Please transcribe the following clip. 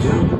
jump.